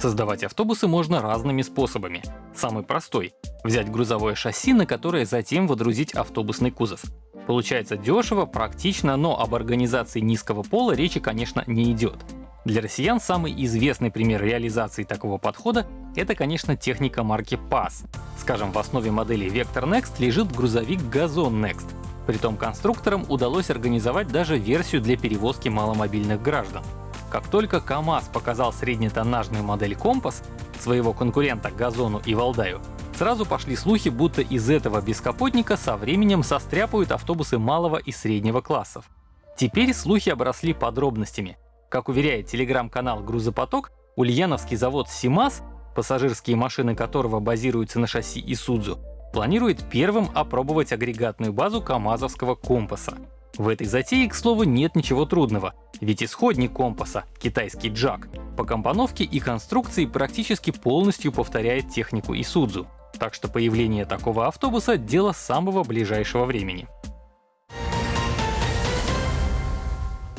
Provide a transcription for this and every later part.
Создавать автобусы можно разными способами. Самый простой — взять грузовое шасси, на которое затем водрузить автобусный кузов. Получается дешево, практично, но об организации низкого пола речи, конечно, не идет. Для россиян самый известный пример реализации такого подхода — это, конечно, техника марки PASS. Скажем, в основе модели Vector Next лежит грузовик Газон Next. Притом конструкторам удалось организовать даже версию для перевозки маломобильных граждан. Как только КАМАЗ показал среднетоннажную модель «Компас», своего конкурента «Газону» и «Валдаю», сразу пошли слухи, будто из этого бескапотника со временем состряпают автобусы малого и среднего классов. Теперь слухи обросли подробностями. Как уверяет телеграм-канал «Грузопоток», ульяновский завод «Симаз», пассажирские машины которого базируются на шасси Исудзу, планирует первым опробовать агрегатную базу КАМАЗовского компаса. В этой затее, к слову, нет ничего трудного, ведь исходник компаса, китайский джак, по компоновке и конструкции практически полностью повторяет технику Исудзу, так что появление такого автобуса — дело самого ближайшего времени.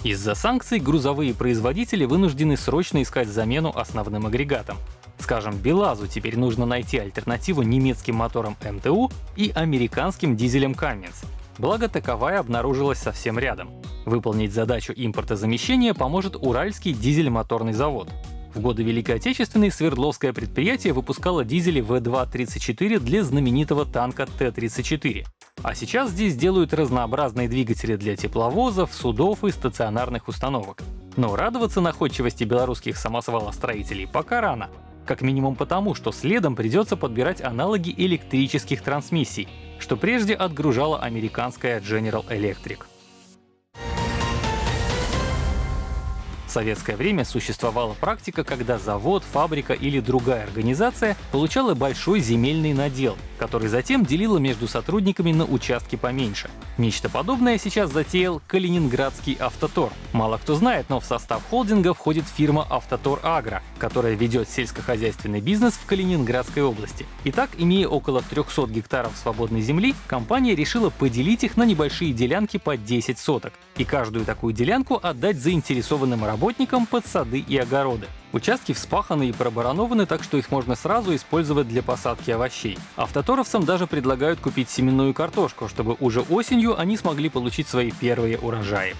Из-за санкций грузовые производители вынуждены срочно искать замену основным агрегатам. Скажем, БелАЗу теперь нужно найти альтернативу немецким моторам МТУ и американским дизелям Cummins, Благо, таковая обнаружилась совсем рядом. Выполнить задачу импортозамещения поможет Уральский дизель-моторный завод. В годы Великой Отечественной Свердловское предприятие выпускало дизели В2-34 для знаменитого танка Т-34. А сейчас здесь делают разнообразные двигатели для тепловозов, судов и стационарных установок. Но радоваться находчивости белорусских самосвалостроителей пока рано. Как минимум потому, что следом придется подбирать аналоги электрических трансмиссий, что прежде отгружала американская General Electric. В советское время существовала практика, когда завод, фабрика или другая организация получала большой земельный надел, который затем делила между сотрудниками на участки поменьше. Нечто подобное сейчас затеял Калининградский автотор. Мало кто знает, но в состав холдинга входит фирма Автотор Агро, которая ведет сельскохозяйственный бизнес в Калининградской области. Итак, имея около 300 гектаров свободной земли, компания решила поделить их на небольшие делянки по 10 соток и каждую такую делянку отдать заинтересованным работникам под сады и огороды. Участки вспаханы и пробаранованы, так что их можно сразу использовать для посадки овощей. Автоторовцам даже предлагают купить семенную картошку, чтобы уже осенью они смогли получить свои первые урожаи.